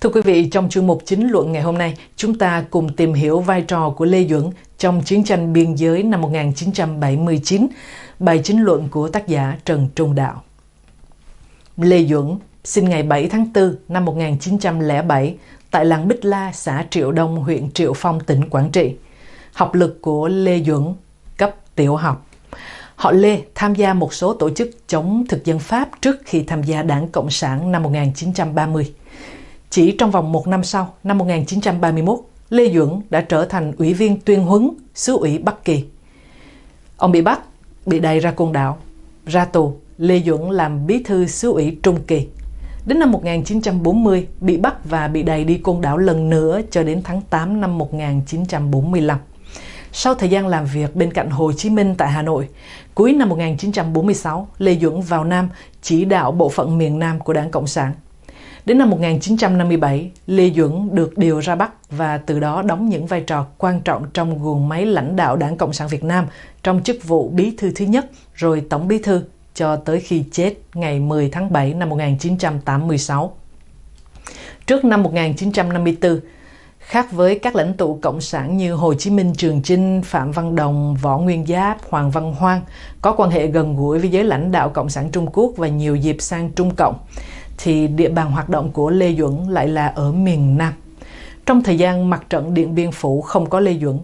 Thưa quý vị, trong chương mục chính luận ngày hôm nay, chúng ta cùng tìm hiểu vai trò của Lê Duẩn trong chiến tranh biên giới năm 1979, bài chính luận của tác giả Trần Trung Đạo. Lê Duẩn sinh ngày 7 tháng 4 năm 1907 tại làng Bích La, xã Triệu Đông, huyện Triệu Phong, tỉnh Quảng Trị. Học lực của Lê Duẩn cấp tiểu học. Họ Lê tham gia một số tổ chức chống thực dân Pháp trước khi tham gia Đảng Cộng sản năm 1930. Chỉ trong vòng một năm sau, năm 1931, Lê Duẩn đã trở thành ủy viên tuyên huấn xứ ủy Bắc Kỳ. Ông bị bắt, bị đày ra côn đảo. Ra tù, Lê Duẩn làm bí thư xứ ủy Trung Kỳ. Đến năm 1940, bị bắt và bị đày đi côn đảo lần nữa cho đến tháng 8 năm 1945. Sau thời gian làm việc bên cạnh Hồ Chí Minh tại Hà Nội, cuối năm 1946, Lê Duẩn vào Nam chỉ đạo bộ phận miền Nam của Đảng Cộng sản. Đến năm 1957, Lê Duẩn được điều ra Bắc và từ đó đóng những vai trò quan trọng trong guồng máy lãnh đạo Đảng Cộng sản Việt Nam trong chức vụ bí thư thứ nhất rồi tổng bí thư cho tới khi chết ngày 10 tháng 7 năm 1986. Trước năm 1954, khác với các lãnh tụ cộng sản như Hồ Chí Minh, Trường Chinh, Phạm Văn Đồng, Võ Nguyên Giáp, Hoàng Văn Hoan có quan hệ gần gũi với giới lãnh đạo Cộng sản Trung Quốc và nhiều dịp sang Trung Cộng thì địa bàn hoạt động của Lê Duẩn lại là ở miền Nam. Trong thời gian mặt trận Điện Biên Phủ không có Lê Duẩn,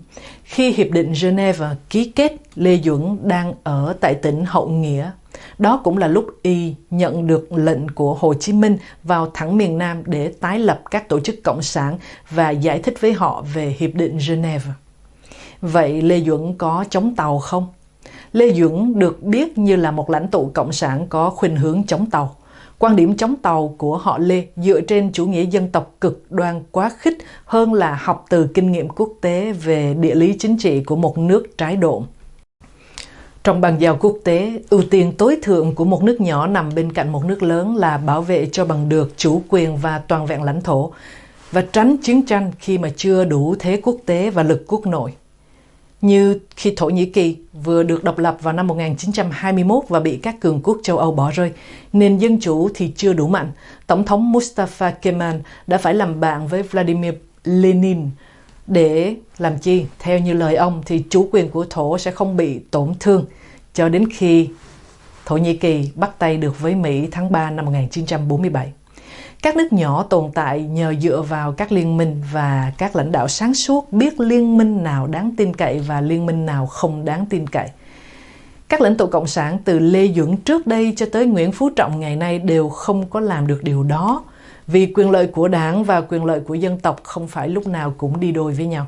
khi Hiệp định Geneva ký kết, Lê Duẩn đang ở tại tỉnh Hậu Nghĩa. Đó cũng là lúc y nhận được lệnh của Hồ Chí Minh vào thẳng miền Nam để tái lập các tổ chức cộng sản và giải thích với họ về Hiệp định Geneva. Vậy Lê Duẩn có chống tàu không? Lê Duẩn được biết như là một lãnh tụ cộng sản có khuynh hướng chống tàu. Quan điểm chống tàu của họ Lê dựa trên chủ nghĩa dân tộc cực đoan quá khích hơn là học từ kinh nghiệm quốc tế về địa lý chính trị của một nước trái độ. Trong bàn giao quốc tế, ưu tiên tối thượng của một nước nhỏ nằm bên cạnh một nước lớn là bảo vệ cho bằng được chủ quyền và toàn vẹn lãnh thổ và tránh chiến tranh khi mà chưa đủ thế quốc tế và lực quốc nội như khi Thổ Nhĩ Kỳ vừa được độc lập vào năm 1921 và bị các cường quốc châu Âu bỏ rơi, nền dân chủ thì chưa đủ mạnh. Tổng thống Mustafa Kemal đã phải làm bạn với Vladimir Lenin để làm chi? Theo như lời ông thì chủ quyền của Thổ sẽ không bị tổn thương cho đến khi Thổ Nhĩ Kỳ bắt tay được với Mỹ tháng 3 năm 1947. Các nước nhỏ tồn tại nhờ dựa vào các liên minh và các lãnh đạo sáng suốt biết liên minh nào đáng tin cậy và liên minh nào không đáng tin cậy. Các lãnh tụ Cộng sản từ Lê Duẩn trước đây cho tới Nguyễn Phú Trọng ngày nay đều không có làm được điều đó vì quyền lợi của đảng và quyền lợi của dân tộc không phải lúc nào cũng đi đôi với nhau.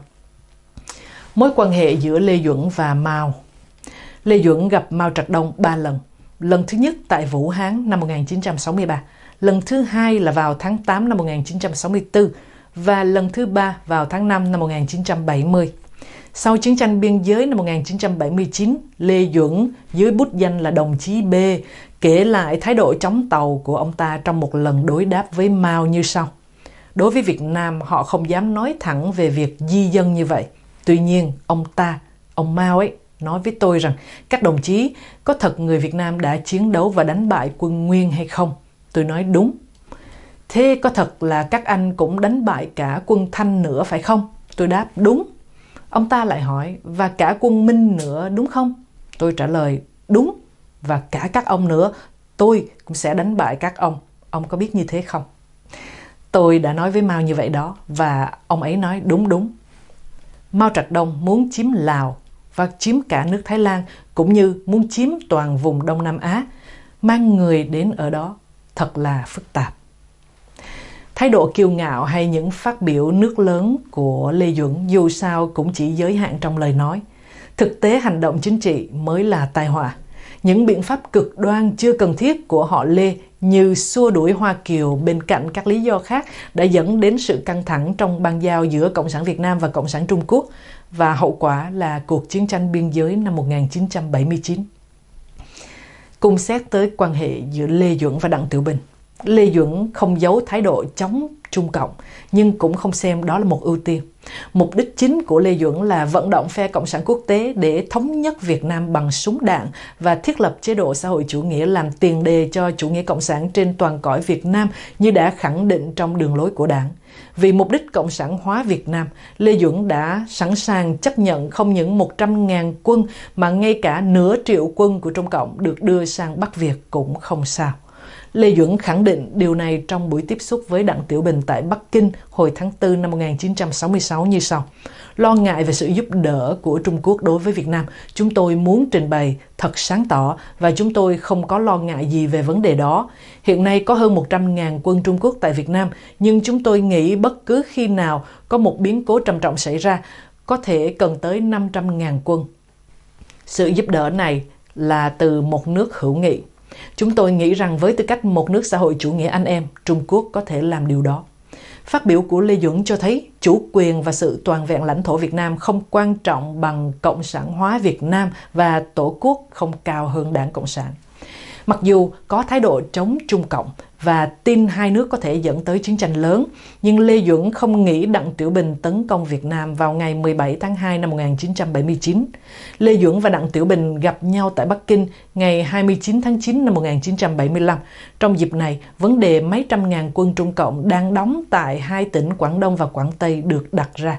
Mối quan hệ giữa Lê Duẩn và Mao Lê Duẩn gặp Mao Trạch Đông ba lần. Lần thứ nhất tại Vũ Hán năm 1963, lần thứ hai là vào tháng 8 năm 1964 và lần thứ ba vào tháng 5 năm 1970. Sau chiến tranh biên giới năm 1979, Lê Duẩn dưới bút danh là đồng chí B kể lại thái độ chống tàu của ông ta trong một lần đối đáp với Mao như sau. Đối với Việt Nam, họ không dám nói thẳng về việc di dân như vậy. Tuy nhiên, ông ta, ông Mao ấy, nói với tôi rằng các đồng chí có thật người Việt Nam đã chiến đấu và đánh bại quân Nguyên hay không? Tôi nói đúng. Thế có thật là các anh cũng đánh bại cả quân Thanh nữa phải không? Tôi đáp đúng. Ông ta lại hỏi, và cả quân Minh nữa đúng không? Tôi trả lời, đúng. Và cả các ông nữa, tôi cũng sẽ đánh bại các ông. Ông có biết như thế không? Tôi đã nói với Mao như vậy đó, và ông ấy nói đúng đúng. Mao Trạch Đông muốn chiếm Lào và chiếm cả nước Thái Lan, cũng như muốn chiếm toàn vùng Đông Nam Á, mang người đến ở đó thật là phức tạp. Thái độ kiêu ngạo hay những phát biểu nước lớn của Lê Duẩn dù sao cũng chỉ giới hạn trong lời nói. Thực tế hành động chính trị mới là tai họa. Những biện pháp cực đoan chưa cần thiết của họ Lê như xua đuổi Hoa Kiều bên cạnh các lý do khác đã dẫn đến sự căng thẳng trong bang giao giữa Cộng sản Việt Nam và Cộng sản Trung Quốc và hậu quả là cuộc chiến tranh biên giới năm 1979. Cùng xét tới quan hệ giữa Lê Duẩn và Đặng Tiểu Bình. Lê Duẩn không giấu thái độ chống Trung Cộng, nhưng cũng không xem đó là một ưu tiên. Mục đích chính của Lê Duẩn là vận động phe Cộng sản quốc tế để thống nhất Việt Nam bằng súng đạn và thiết lập chế độ xã hội chủ nghĩa làm tiền đề cho chủ nghĩa cộng sản trên toàn cõi Việt Nam như đã khẳng định trong đường lối của đảng. Vì mục đích cộng sản hóa Việt Nam, Lê Duẩn đã sẵn sàng chấp nhận không những 100.000 quân mà ngay cả nửa triệu quân của Trung Cộng được đưa sang Bắc Việt cũng không sao. Lê Duẩn khẳng định điều này trong buổi tiếp xúc với Đặng Tiểu Bình tại Bắc Kinh hồi tháng 4 năm 1966 như sau. Lo ngại về sự giúp đỡ của Trung Quốc đối với Việt Nam, chúng tôi muốn trình bày thật sáng tỏ và chúng tôi không có lo ngại gì về vấn đề đó. Hiện nay có hơn 100.000 quân Trung Quốc tại Việt Nam, nhưng chúng tôi nghĩ bất cứ khi nào có một biến cố trầm trọng xảy ra, có thể cần tới 500.000 quân. Sự giúp đỡ này là từ một nước hữu nghị. Chúng tôi nghĩ rằng với tư cách một nước xã hội chủ nghĩa anh em, Trung Quốc có thể làm điều đó. Phát biểu của Lê Duẩn cho thấy, chủ quyền và sự toàn vẹn lãnh thổ Việt Nam không quan trọng bằng cộng sản hóa Việt Nam và tổ quốc không cao hơn đảng Cộng sản. Mặc dù có thái độ chống Trung Cộng và tin hai nước có thể dẫn tới chiến tranh lớn, nhưng Lê Duẩn không nghĩ Đặng Tiểu Bình tấn công Việt Nam vào ngày 17 tháng 2 năm 1979. Lê Duẩn và Đặng Tiểu Bình gặp nhau tại Bắc Kinh ngày 29 tháng 9 năm 1975. Trong dịp này, vấn đề mấy trăm ngàn quân Trung Cộng đang đóng tại hai tỉnh Quảng Đông và Quảng Tây được đặt ra.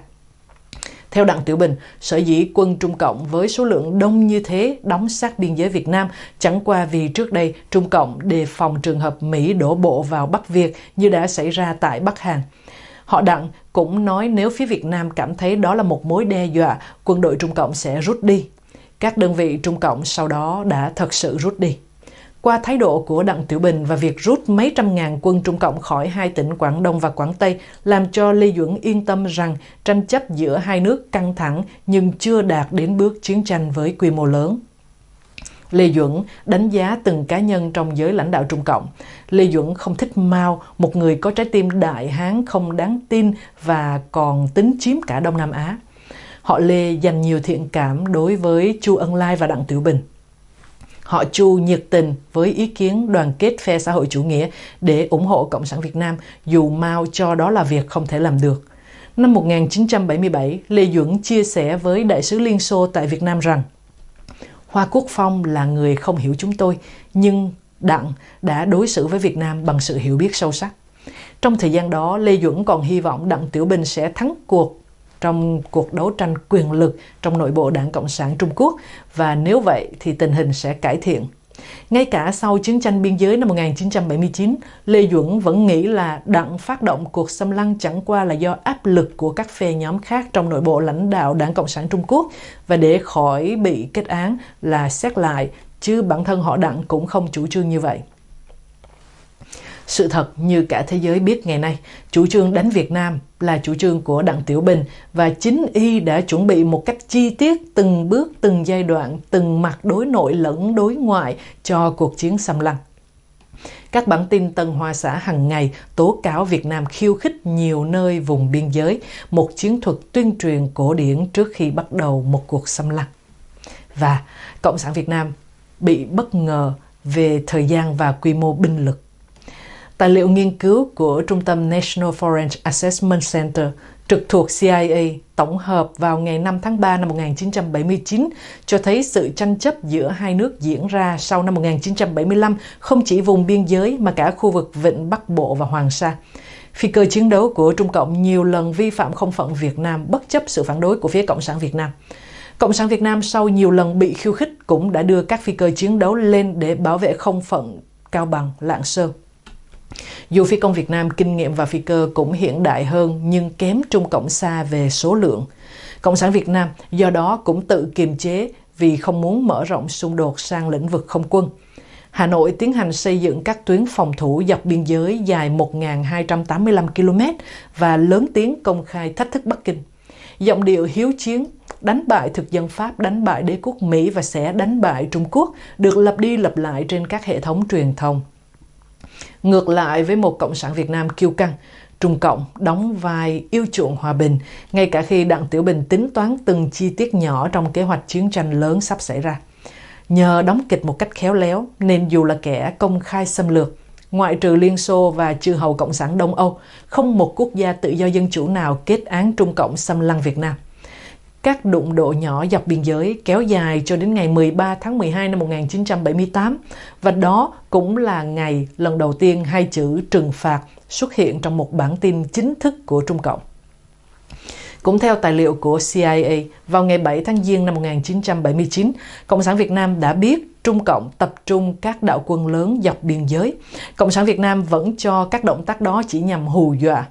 Theo Đặng Tiểu Bình, sở dĩ quân Trung Cộng với số lượng đông như thế đóng sát biên giới Việt Nam chẳng qua vì trước đây Trung Cộng đề phòng trường hợp Mỹ đổ bộ vào Bắc Việt như đã xảy ra tại Bắc Hàn. Họ Đặng cũng nói nếu phía Việt Nam cảm thấy đó là một mối đe dọa, quân đội Trung Cộng sẽ rút đi. Các đơn vị Trung Cộng sau đó đã thật sự rút đi. Qua thái độ của Đặng Tiểu Bình và việc rút mấy trăm ngàn quân Trung Cộng khỏi hai tỉnh Quảng Đông và Quảng Tây làm cho Lê Duẩn yên tâm rằng tranh chấp giữa hai nước căng thẳng nhưng chưa đạt đến bước chiến tranh với quy mô lớn. Lê Duẩn đánh giá từng cá nhân trong giới lãnh đạo Trung Cộng. Lê Duẩn không thích Mao, một người có trái tim đại hán không đáng tin và còn tính chiếm cả Đông Nam Á. Họ Lê dành nhiều thiện cảm đối với Chu Ân Lai và Đặng Tiểu Bình. Họ Chu nhiệt tình với ý kiến đoàn kết phe xã hội chủ nghĩa để ủng hộ Cộng sản Việt Nam dù Mao cho đó là việc không thể làm được. Năm 1977, Lê Duẩn chia sẻ với Đại sứ Liên Xô tại Việt Nam rằng Hoa Quốc Phong là người không hiểu chúng tôi, nhưng Đặng đã đối xử với Việt Nam bằng sự hiểu biết sâu sắc. Trong thời gian đó, Lê Duẩn còn hy vọng Đặng Tiểu Bình sẽ thắng cuộc trong cuộc đấu tranh quyền lực trong nội bộ Đảng Cộng sản Trung Quốc và nếu vậy thì tình hình sẽ cải thiện. Ngay cả sau chiến tranh biên giới năm 1979, Lê Duẩn vẫn nghĩ là đặng phát động cuộc xâm lăng chẳng qua là do áp lực của các phe nhóm khác trong nội bộ lãnh đạo Đảng Cộng sản Trung Quốc và để khỏi bị kết án là xét lại, chứ bản thân họ đặng cũng không chủ trương như vậy. Sự thật như cả thế giới biết ngày nay, chủ trương đánh Việt Nam là chủ trương của Đặng Tiểu Bình và chính y đã chuẩn bị một cách chi tiết từng bước, từng giai đoạn, từng mặt đối nội lẫn đối ngoại cho cuộc chiến xâm lăng. Các bản tin Tân Hoa xã hàng ngày tố cáo Việt Nam khiêu khích nhiều nơi vùng biên giới, một chiến thuật tuyên truyền cổ điển trước khi bắt đầu một cuộc xâm lăng. Và Cộng sản Việt Nam bị bất ngờ về thời gian và quy mô binh lực. Tài liệu nghiên cứu của Trung tâm National Foreign Assessment Center trực thuộc CIA tổng hợp vào ngày 5 tháng 3 năm 1979 cho thấy sự tranh chấp giữa hai nước diễn ra sau năm 1975 không chỉ vùng biên giới mà cả khu vực Vịnh Bắc Bộ và Hoàng Sa. Phi cơ chiến đấu của Trung Cộng nhiều lần vi phạm không phận Việt Nam bất chấp sự phản đối của phía Cộng sản Việt Nam. Cộng sản Việt Nam sau nhiều lần bị khiêu khích cũng đã đưa các phi cơ chiến đấu lên để bảo vệ không phận Cao Bằng, Lạng Sơn. Dù phi công Việt Nam kinh nghiệm và phi cơ cũng hiện đại hơn nhưng kém Trung Cộng xa về số lượng. Cộng sản Việt Nam do đó cũng tự kiềm chế vì không muốn mở rộng xung đột sang lĩnh vực không quân. Hà Nội tiến hành xây dựng các tuyến phòng thủ dọc biên giới dài 1.285 km và lớn tiếng công khai thách thức Bắc Kinh. Giọng điệu hiếu chiến, đánh bại thực dân Pháp, đánh bại đế quốc Mỹ và sẽ đánh bại Trung Quốc được lặp đi lặp lại trên các hệ thống truyền thông. Ngược lại với một Cộng sản Việt Nam kiêu căng, Trung Cộng đóng vai yêu chuộng hòa bình, ngay cả khi Đặng Tiểu Bình tính toán từng chi tiết nhỏ trong kế hoạch chiến tranh lớn sắp xảy ra. Nhờ đóng kịch một cách khéo léo, nên dù là kẻ công khai xâm lược, ngoại trừ Liên Xô và chư hầu Cộng sản Đông Âu, không một quốc gia tự do dân chủ nào kết án Trung Cộng xâm lăng Việt Nam. Các đụng độ nhỏ dọc biên giới kéo dài cho đến ngày 13 tháng 12 năm 1978 và đó cũng là ngày lần đầu tiên hai chữ trừng phạt xuất hiện trong một bản tin chính thức của Trung Cộng. Cũng theo tài liệu của CIA, vào ngày 7 tháng Giêng năm 1979, Cộng sản Việt Nam đã biết Trung Cộng tập trung các đạo quân lớn dọc biên giới. Cộng sản Việt Nam vẫn cho các động tác đó chỉ nhằm hù dọa.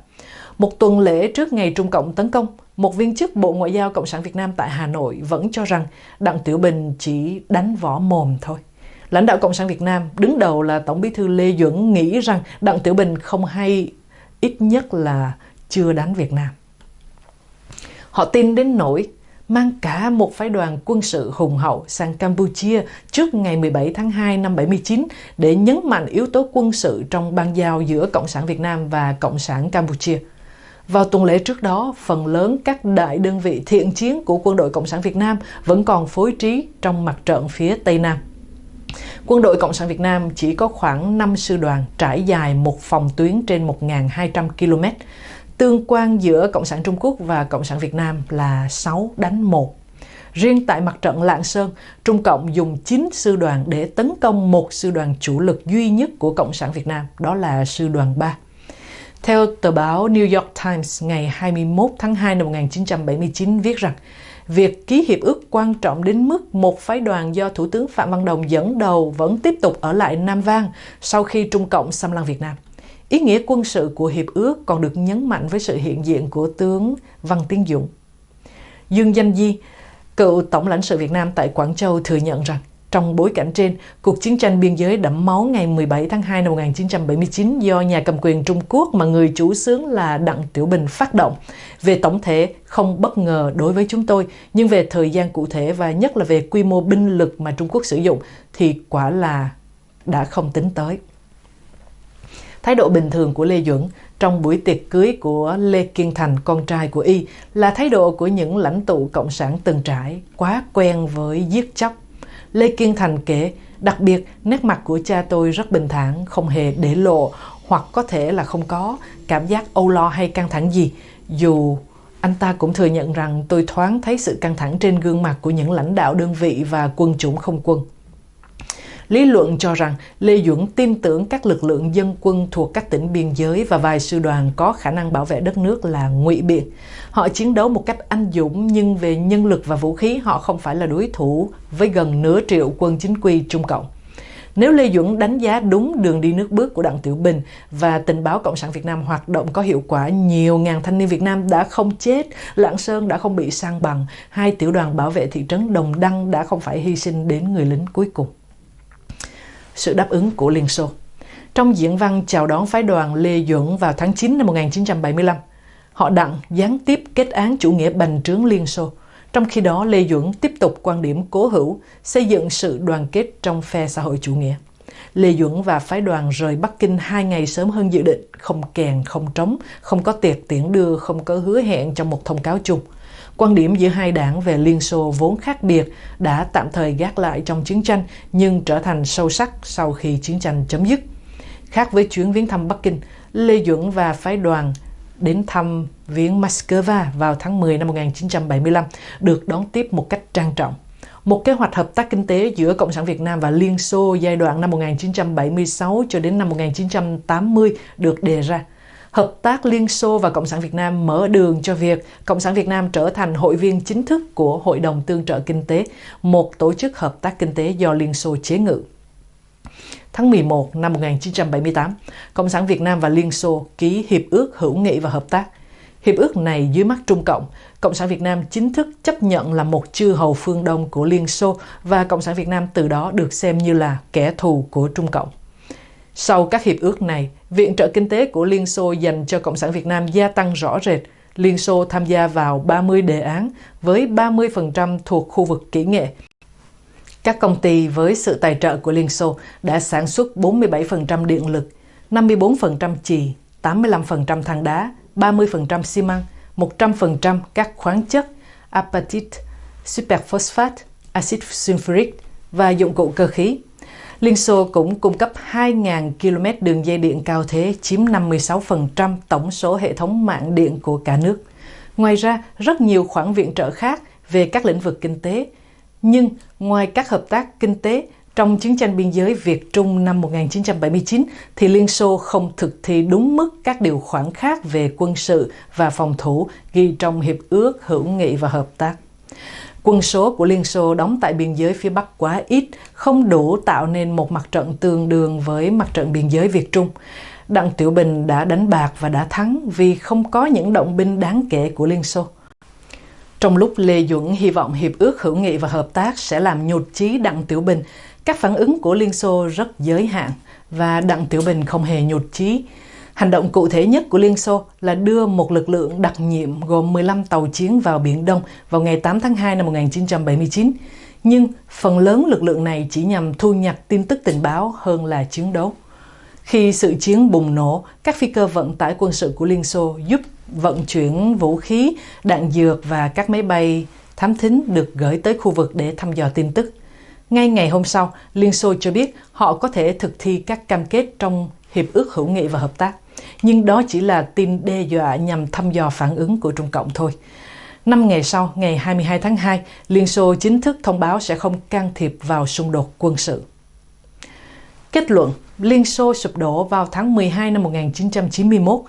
Một tuần lễ trước ngày Trung Cộng tấn công, một viên chức Bộ Ngoại giao Cộng sản Việt Nam tại Hà Nội vẫn cho rằng Đặng Tiểu Bình chỉ đánh võ mồm thôi. Lãnh đạo Cộng sản Việt Nam, đứng đầu là Tổng bí thư Lê Duẩn nghĩ rằng Đặng Tiểu Bình không hay, ít nhất là chưa đánh Việt Nam. Họ tin đến nỗi mang cả một phái đoàn quân sự hùng hậu sang Campuchia trước ngày 17 tháng 2 năm 79 để nhấn mạnh yếu tố quân sự trong ban giao giữa Cộng sản Việt Nam và Cộng sản Campuchia. Vào tuần lễ trước đó, phần lớn các đại đơn vị thiện chiến của quân đội Cộng sản Việt Nam vẫn còn phối trí trong mặt trận phía Tây Nam. Quân đội Cộng sản Việt Nam chỉ có khoảng 5 sư đoàn trải dài một phòng tuyến trên 1.200 km. Tương quan giữa Cộng sản Trung Quốc và Cộng sản Việt Nam là 6 đánh 1. Riêng tại mặt trận Lạng Sơn, Trung Cộng dùng 9 sư đoàn để tấn công một sư đoàn chủ lực duy nhất của Cộng sản Việt Nam, đó là sư đoàn 3. Theo tờ báo New York Times ngày 21 tháng 2 năm 1979 viết rằng, việc ký hiệp ước quan trọng đến mức một phái đoàn do Thủ tướng Phạm Văn Đồng dẫn đầu vẫn tiếp tục ở lại Nam Vang sau khi Trung Cộng xâm lăng Việt Nam. Ý nghĩa quân sự của hiệp ước còn được nhấn mạnh với sự hiện diện của tướng Văn Tiến Dũng. Dương Danh Di, cựu Tổng lãnh sự Việt Nam tại Quảng Châu thừa nhận rằng trong bối cảnh trên, cuộc chiến tranh biên giới đẫm máu ngày 17 tháng 2 năm 1979 do nhà cầm quyền Trung Quốc mà người chủ xướng là Đặng Tiểu Bình phát động. Về tổng thể, không bất ngờ đối với chúng tôi, nhưng về thời gian cụ thể và nhất là về quy mô binh lực mà Trung Quốc sử dụng thì quả là đã không tính tới. Thái độ bình thường của Lê Duẩn trong buổi tiệc cưới của Lê Kiên Thành, con trai của Y, là thái độ của những lãnh tụ cộng sản từng trải, quá quen với giết chóc. Lê Kiên Thành kể, đặc biệt nét mặt của cha tôi rất bình thản, không hề để lộ hoặc có thể là không có cảm giác âu lo hay căng thẳng gì, dù anh ta cũng thừa nhận rằng tôi thoáng thấy sự căng thẳng trên gương mặt của những lãnh đạo đơn vị và quân chủng không quân. Lý luận cho rằng Lê Duẩn tin tưởng các lực lượng dân quân thuộc các tỉnh biên giới và vài sư đoàn có khả năng bảo vệ đất nước là ngụy biện. Họ chiến đấu một cách anh dũng nhưng về nhân lực và vũ khí họ không phải là đối thủ với gần nửa triệu quân chính quy Trung Cộng. Nếu Lê Duẩn đánh giá đúng đường đi nước bước của Đặng Tiểu Bình và tình báo Cộng sản Việt Nam hoạt động có hiệu quả, nhiều ngàn thanh niên Việt Nam đã không chết, Lạng Sơn đã không bị sang bằng, hai tiểu đoàn bảo vệ thị trấn Đồng Đăng đã không phải hy sinh đến người lính cuối cùng sự đáp ứng của Liên Xô. Trong diễn văn chào đón phái đoàn Lê Duẩn vào tháng 9 năm 1975, họ đặng gián tiếp kết án chủ nghĩa bành trướng Liên Xô. Trong khi đó, Lê Duẩn tiếp tục quan điểm cố hữu, xây dựng sự đoàn kết trong phe xã hội chủ nghĩa. Lê Duẩn và phái đoàn rời Bắc Kinh hai ngày sớm hơn dự định, không kèn, không trống, không có tiệc tiễn đưa, không có hứa hẹn trong một thông cáo chung. Quan điểm giữa hai đảng về Liên Xô vốn khác biệt đã tạm thời gác lại trong chiến tranh nhưng trở thành sâu sắc sau khi chiến tranh chấm dứt. Khác với chuyến viếng thăm Bắc Kinh, Lê Duẩn và phái đoàn đến thăm viếng Moscow vào tháng 10 năm 1975 được đón tiếp một cách trang trọng. Một kế hoạch hợp tác kinh tế giữa Cộng sản Việt Nam và Liên Xô giai đoạn năm 1976 cho đến năm 1980 được đề ra hợp tác Liên Xô và Cộng sản Việt Nam mở đường cho việc Cộng sản Việt Nam trở thành hội viên chính thức của Hội đồng Tương trợ Kinh tế, một tổ chức hợp tác kinh tế do Liên Xô chế ngự. Tháng 11 năm 1978, Cộng sản Việt Nam và Liên Xô ký Hiệp ước Hữu nghị và Hợp tác. Hiệp ước này dưới mắt Trung Cộng, Cộng sản Việt Nam chính thức chấp nhận là một chư hầu phương Đông của Liên Xô và Cộng sản Việt Nam từ đó được xem như là kẻ thù của Trung Cộng. Sau các hiệp ước này, viện trợ kinh tế của Liên Xô dành cho Cộng sản Việt Nam gia tăng rõ rệt. Liên Xô tham gia vào 30 đề án với 30% thuộc khu vực kỹ nghệ. Các công ty với sự tài trợ của Liên Xô đã sản xuất 47% điện lực, 54% chì, 85% than đá, 30% xi măng, 100% các khoáng chất, apatit, superphosphate, axit sulfuric và dụng cụ cơ khí. Liên Xô cũng cung cấp 2.000 km đường dây điện cao thế, chiếm 56% tổng số hệ thống mạng điện của cả nước. Ngoài ra, rất nhiều khoản viện trợ khác về các lĩnh vực kinh tế. Nhưng ngoài các hợp tác kinh tế, trong chiến tranh biên giới Việt-Trung năm 1979 thì Liên Xô không thực thi đúng mức các điều khoản khác về quân sự và phòng thủ ghi trong Hiệp ước Hữu nghị và Hợp tác. Quân số của Liên Xô đóng tại biên giới phía Bắc quá ít, không đủ tạo nên một mặt trận tương đương với mặt trận biên giới Việt-Trung. Đặng Tiểu Bình đã đánh bạc và đã thắng vì không có những động binh đáng kể của Liên Xô. Trong lúc Lê Duẩn hy vọng Hiệp ước Hữu nghị và Hợp tác sẽ làm nhụt chí Đặng Tiểu Bình, các phản ứng của Liên Xô rất giới hạn và Đặng Tiểu Bình không hề nhụt chí. Hành động cụ thể nhất của Liên Xô là đưa một lực lượng đặc nhiệm gồm 15 tàu chiến vào Biển Đông vào ngày 8 tháng 2 năm 1979. Nhưng phần lớn lực lượng này chỉ nhằm thu nhặt tin tức tình báo hơn là chiến đấu. Khi sự chiến bùng nổ, các phi cơ vận tải quân sự của Liên Xô giúp vận chuyển vũ khí, đạn dược và các máy bay thám thính được gửi tới khu vực để thăm dò tin tức. Ngay ngày hôm sau, Liên Xô cho biết họ có thể thực thi các cam kết trong Hiệp ước Hữu nghị và Hợp tác. Nhưng đó chỉ là tin đe dọa nhằm thăm dò phản ứng của Trung Cộng thôi. Năm ngày sau, ngày 22 tháng 2, Liên Xô chính thức thông báo sẽ không can thiệp vào xung đột quân sự. Kết luận, Liên Xô sụp đổ vào tháng 12 năm 1991.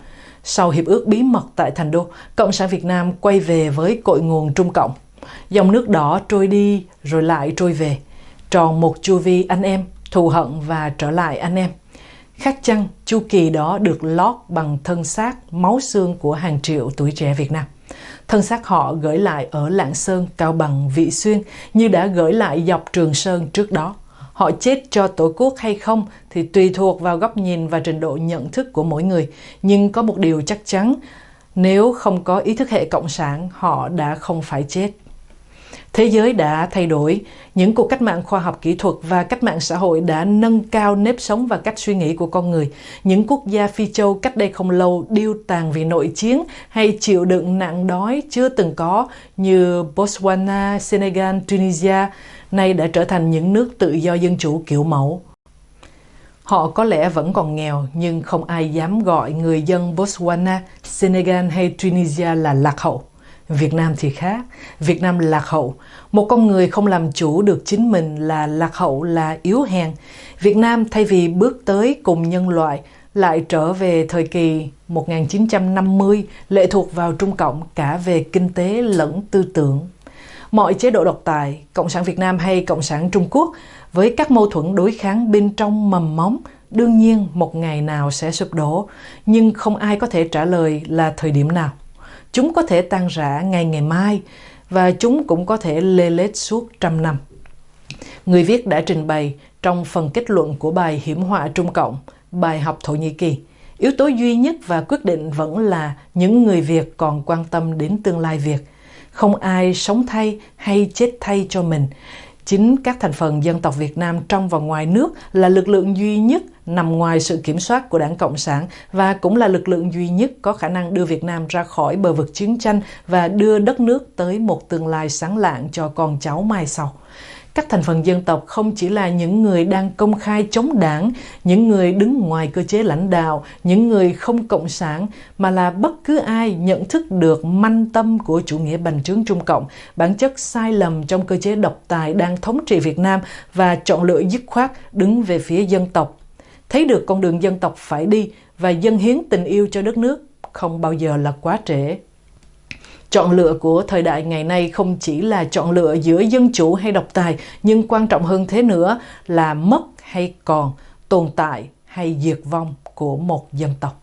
Sau hiệp ước bí mật tại Thành Đô, Cộng sản Việt Nam quay về với cội nguồn Trung Cộng. Dòng nước đỏ trôi đi rồi lại trôi về. Tròn một chu vi anh em, thù hận và trở lại anh em. Khác chăng, chu kỳ đó được lót bằng thân xác, máu xương của hàng triệu tuổi trẻ Việt Nam. Thân xác họ gửi lại ở Lạng Sơn, Cao Bằng, Vị Xuyên như đã gửi lại dọc Trường Sơn trước đó. Họ chết cho Tổ quốc hay không thì tùy thuộc vào góc nhìn và trình độ nhận thức của mỗi người. Nhưng có một điều chắc chắn, nếu không có ý thức hệ cộng sản, họ đã không phải chết. Thế giới đã thay đổi, những cuộc cách mạng khoa học kỹ thuật và cách mạng xã hội đã nâng cao nếp sống và cách suy nghĩ của con người. Những quốc gia Phi Châu cách đây không lâu điêu tàn vì nội chiến hay chịu đựng nạn đói chưa từng có như Botswana, Senegal, Tunisia nay đã trở thành những nước tự do dân chủ kiểu mẫu. Họ có lẽ vẫn còn nghèo nhưng không ai dám gọi người dân Botswana, Senegal hay Tunisia là lạc hậu. Việt Nam thì khác, Việt Nam lạc hậu. Một con người không làm chủ được chính mình là lạc hậu, là yếu hèn. Việt Nam thay vì bước tới cùng nhân loại, lại trở về thời kỳ 1950 lệ thuộc vào Trung Cộng cả về kinh tế lẫn tư tưởng. Mọi chế độ độc tài, Cộng sản Việt Nam hay Cộng sản Trung Quốc với các mâu thuẫn đối kháng bên trong mầm móng đương nhiên một ngày nào sẽ sụp đổ, nhưng không ai có thể trả lời là thời điểm nào. Chúng có thể tan rã ngày ngày mai và chúng cũng có thể lê lết suốt trăm năm. Người viết đã trình bày trong phần kết luận của bài Hiểm họa Trung Cộng, bài học Thổ Nhĩ Kỳ. Yếu tố duy nhất và quyết định vẫn là những người Việt còn quan tâm đến tương lai Việt. Không ai sống thay hay chết thay cho mình. Chính các thành phần dân tộc Việt Nam trong và ngoài nước là lực lượng duy nhất nằm ngoài sự kiểm soát của Đảng Cộng sản và cũng là lực lượng duy nhất có khả năng đưa Việt Nam ra khỏi bờ vực chiến tranh và đưa đất nước tới một tương lai sáng lạng cho con cháu mai sau các thành phần dân tộc không chỉ là những người đang công khai chống đảng, những người đứng ngoài cơ chế lãnh đạo, những người không cộng sản, mà là bất cứ ai nhận thức được manh tâm của chủ nghĩa bành trướng Trung Cộng, bản chất sai lầm trong cơ chế độc tài đang thống trị Việt Nam và chọn lựa dứt khoát đứng về phía dân tộc. Thấy được con đường dân tộc phải đi và dân hiến tình yêu cho đất nước không bao giờ là quá trễ. Chọn lựa của thời đại ngày nay không chỉ là chọn lựa giữa dân chủ hay độc tài, nhưng quan trọng hơn thế nữa là mất hay còn, tồn tại hay diệt vong của một dân tộc.